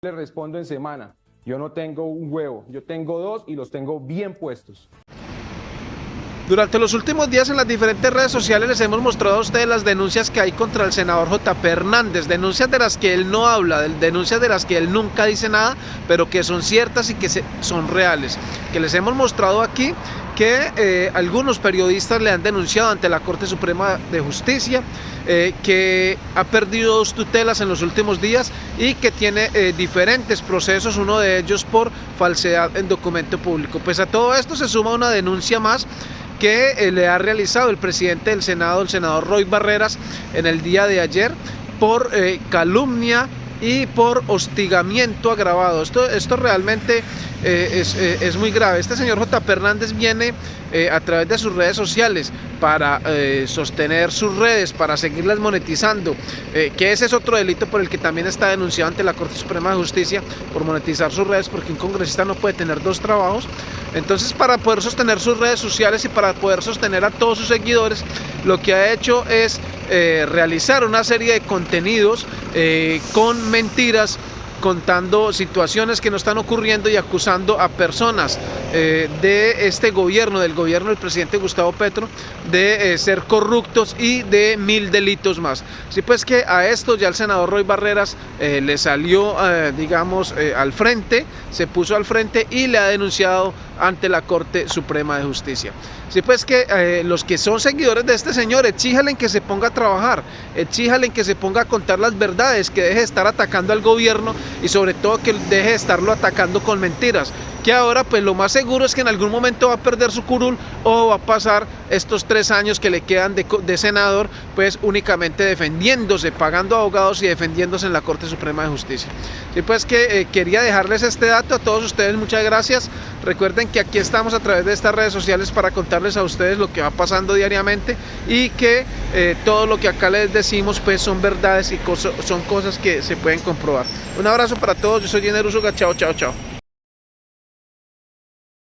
le respondo en semana. Yo no tengo un huevo, yo tengo dos y los tengo bien puestos. Durante los últimos días en las diferentes redes sociales les hemos mostrado a ustedes las denuncias que hay contra el senador JP Hernández, denuncias de las que él no habla, denuncias de las que él nunca dice nada, pero que son ciertas y que son reales, que les hemos mostrado aquí que eh, algunos periodistas le han denunciado ante la Corte Suprema de Justicia, eh, que ha perdido dos tutelas en los últimos días y que tiene eh, diferentes procesos, uno de ellos por falsedad en documento público. Pues a todo esto se suma una denuncia más que eh, le ha realizado el presidente del Senado, el senador Roy Barreras, en el día de ayer por eh, calumnia y por hostigamiento agravado. Esto, esto realmente eh, es, muy grave. Este señor J. Hernández viene a través de sus redes sociales para sostener sus redes, para seguirlas monetizando, que ese es otro delito por el que también está denunciado ante la Corte Suprema de Justicia por monetizar sus redes, porque un congresista no puede tener dos trabajos. Entonces para poder sostener sus redes sociales y para poder sostener a todos sus seguidores, lo que ha hecho es eh, realizar una serie de contenidos eh, con mentiras contando situaciones que no están ocurriendo y acusando a personas eh, de este gobierno, del gobierno del presidente Gustavo Petro, de eh, ser corruptos y de mil delitos más. Sí, pues que a esto ya el senador Roy Barreras eh, le salió, digamos, al frente, se puso al frente y le ha denunciado ante la Corte Suprema de Justicia. Sí, pues que los que son seguidores de este señor, exíjalen que se ponga a trabajar, exíjalen que se ponga a contar las verdades, que deje de estar atacando al gobierno y sobre todo que deje de estarlo atacando con mentiras que ahora pues lo más seguro es que en algún momento va a perder su curul o va a pasar estos tres años que le quedan de, senador pues únicamente defendiéndose, pagando abogados y defendiéndose en la Corte Suprema de Justicia. Y pues que eh, quería dejarles este dato a todos ustedes, muchas gracias. Recuerden que aquí estamos a través de estas redes sociales para contarles a ustedes lo que va pasando diariamente y que eh, todo lo que acá les decimos pues son verdades y son cosas que se pueden comprobar. Un abrazo para todos, yo soy Jenner chao, chao, chao.